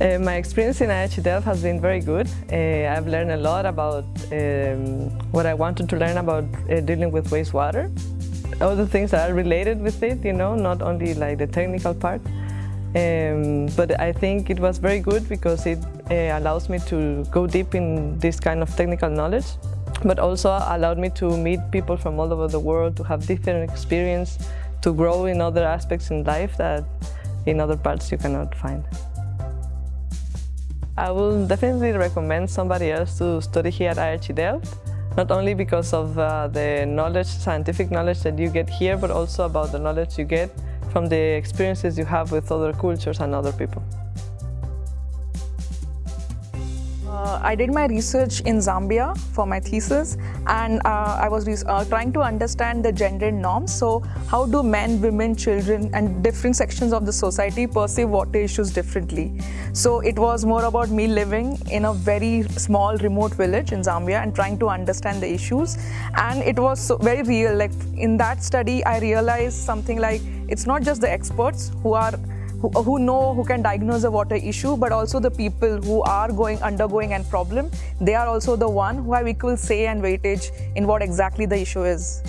Uh, my experience in IHE Delft has been very good. Uh, I've learned a lot about um, what I wanted to learn about uh, dealing with wastewater. All the things that are related with it, you know, not only like the technical part. Um, but I think it was very good because it uh, allows me to go deep in this kind of technical knowledge, but also allowed me to meet people from all over the world, to have different experience, to grow in other aspects in life that in other parts you cannot find. I will definitely recommend somebody else to study here at IHE Delft, not only because of uh, the knowledge, scientific knowledge that you get here, but also about the knowledge you get from the experiences you have with other cultures and other people. I did my research in Zambia for my thesis and uh, I was uh, trying to understand the gender norms. So how do men, women, children and different sections of the society perceive water issues differently? So it was more about me living in a very small remote village in Zambia and trying to understand the issues. And it was so very real. Like in that study, I realized something like it's not just the experts who are who, uh, who know, who can diagnose a water issue, but also the people who are going undergoing a problem. They are also the one who have equal say and weightage in what exactly the issue is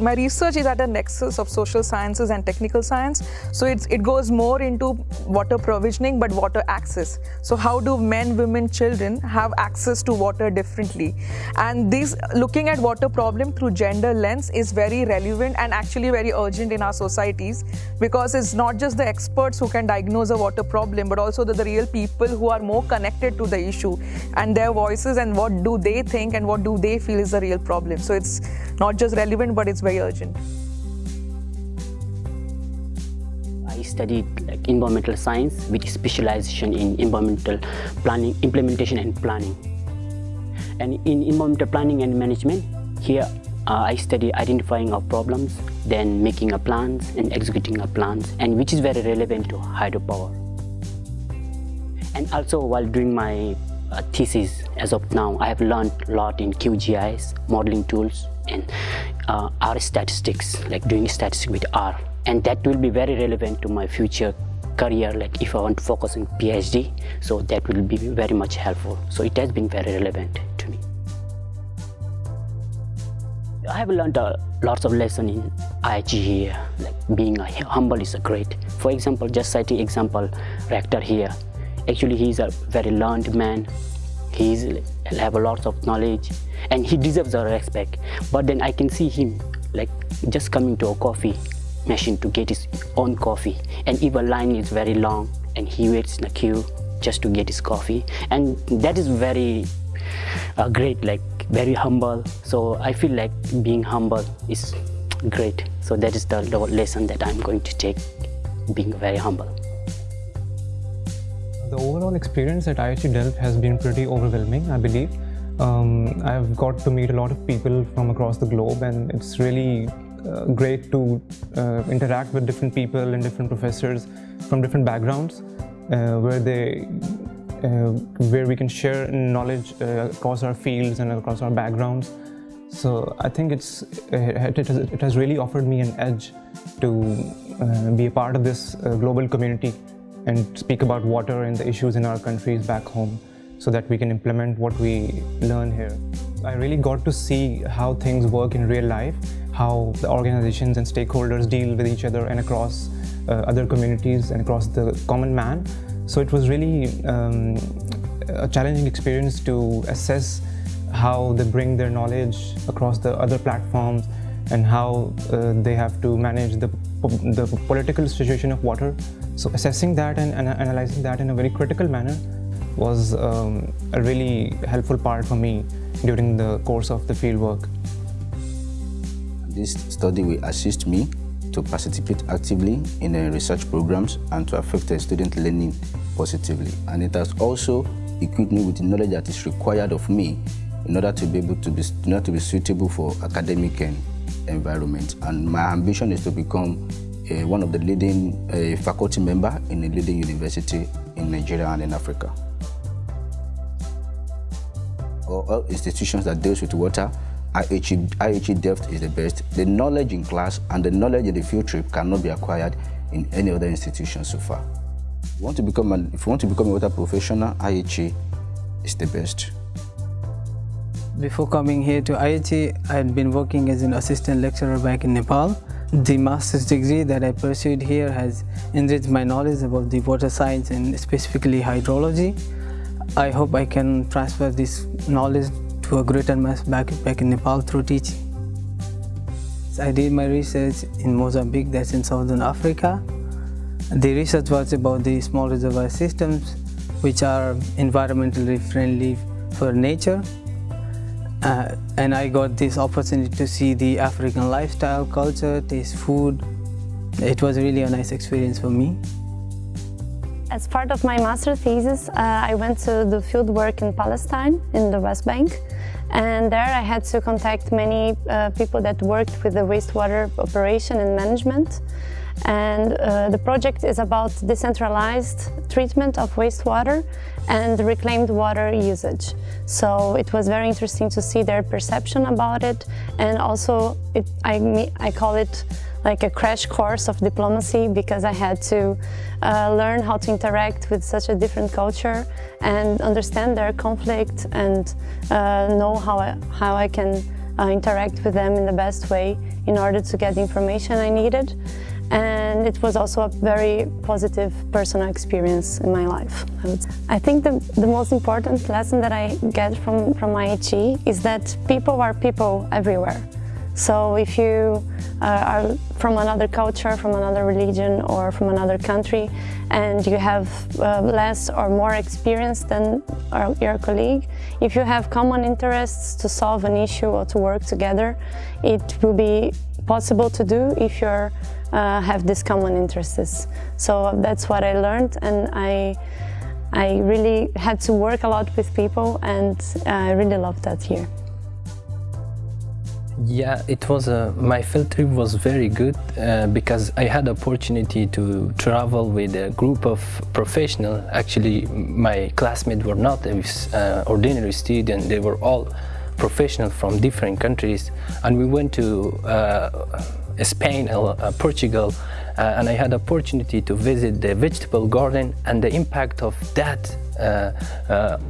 my research is at the nexus of social sciences and technical science. So it's, it goes more into water provisioning, but water access. So how do men, women, children have access to water differently? And this looking at water problem through gender lens is very relevant and actually very urgent in our societies because it's not just the experts who can diagnose a water problem, but also the, the real people who are more connected to the issue and their voices and what do they think and what do they feel is the real problem. So it's not just relevant, but it's very urgent. I studied like environmental science with specialization in environmental planning, implementation and planning. And in environmental planning and management, here uh, I study identifying our problems, then making a plans and executing a plans, and which is very relevant to hydropower. And also while doing my uh, thesis as of now, I have learned a lot in QGIS, modeling tools, and uh, R statistics, like doing statistics with R. And that will be very relevant to my future career, like if I want to focus on PhD. So that will be very much helpful. So it has been very relevant to me. I have learned uh, lots of lessons in IHE here, like being humble is a great. For example, just citing example, rector here. Actually, he's a very learned man. He's have a lot of knowledge and he deserves our respect. But then i can see him like just coming to a coffee machine to get his own coffee. And if a line is very long and he waits in a queue just to get his coffee and that is very uh, great like very humble. So i feel like being humble is great. So that is the lesson that i'm going to take being very humble the overall experience at IHE Delft has been pretty overwhelming, I believe. Um, I've got to meet a lot of people from across the globe and it's really uh, great to uh, interact with different people and different professors from different backgrounds uh, where they uh, where we can share knowledge uh, across our fields and across our backgrounds. So I think it's it, has, it has really offered me an edge to uh, be a part of this global community and speak about water and the issues in our countries back home so that we can implement what we learn here. I really got to see how things work in real life, how the organizations and stakeholders deal with each other and across uh, other communities and across the common man. So it was really um, a challenging experience to assess how they bring their knowledge across the other platforms and how uh, they have to manage the, the political situation of water. So assessing that and, and analyzing that in a very critical manner was um, a really helpful part for me during the course of the fieldwork. This study will assist me to participate actively in the research programs and to affect the student learning positively. And it has also equipped me with the knowledge that is required of me in order to be able to be, order to be suitable for academic environment. And my ambition is to become uh, one of the leading uh, faculty member in a leading university in Nigeria and in Africa all institutions that deals with water, IHE, IHE Delft is the best. The knowledge in class and the knowledge in the field trip cannot be acquired in any other institution so far. If you want to become, an, if you want to become a water professional, IHE is the best. Before coming here to IHE, I had been working as an assistant lecturer back in Nepal. The master's degree that I pursued here has enriched my knowledge about the water science and specifically hydrology. I hope I can transfer this knowledge to a greater mass back, back in Nepal through teaching. I did my research in Mozambique, that's in southern Africa. The research was about the small reservoir systems, which are environmentally friendly for nature uh, and I got this opportunity to see the African lifestyle, culture, taste food. It was really a nice experience for me. As part of my master thesis, uh, I went to do field work in Palestine, in the West Bank. And there I had to contact many uh, people that worked with the wastewater operation and management. And uh, the project is about decentralized treatment of wastewater and reclaimed water usage. So it was very interesting to see their perception about it and also it, I, I call it like a crash course of diplomacy because I had to uh, learn how to interact with such a different culture and understand their conflict and uh, know how I, how I can uh, interact with them in the best way in order to get the information I needed and it was also a very positive personal experience in my life. I, I think the, the most important lesson that I get from, from IHE is that people are people everywhere. So if you uh, are from another culture, from another religion or from another country and you have uh, less or more experience than your colleague, if you have common interests to solve an issue or to work together, it will be possible to do if you uh, have these common interests. So that's what I learned and I, I really had to work a lot with people and I really loved that here. Yeah, it was a, my field trip was very good uh, because I had opportunity to travel with a group of professionals. Actually, my classmates were not uh, ordinary students; they were all professionals from different countries, and we went to uh, Spain, uh, Portugal, uh, and I had opportunity to visit the vegetable garden and the impact of that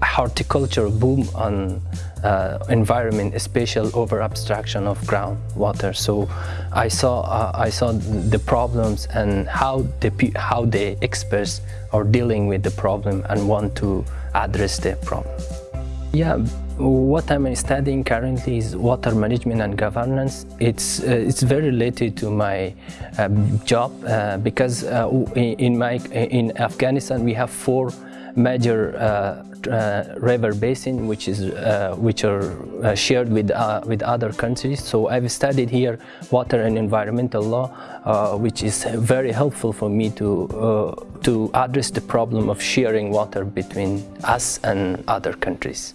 horticulture boom on environment, especially over abstraction of groundwater. So I saw I saw the problems and how the how the experts are dealing with the problem and want to address the problem. Yeah, what I'm studying currently is water management and governance. It's uh, it's very related to my uh, job uh, because uh, in my in Afghanistan we have four major uh, uh, river basin which is which are shared with with other countries. So I've studied here water and environmental law, which is very helpful for me to to address the problem of sharing water between us and other countries.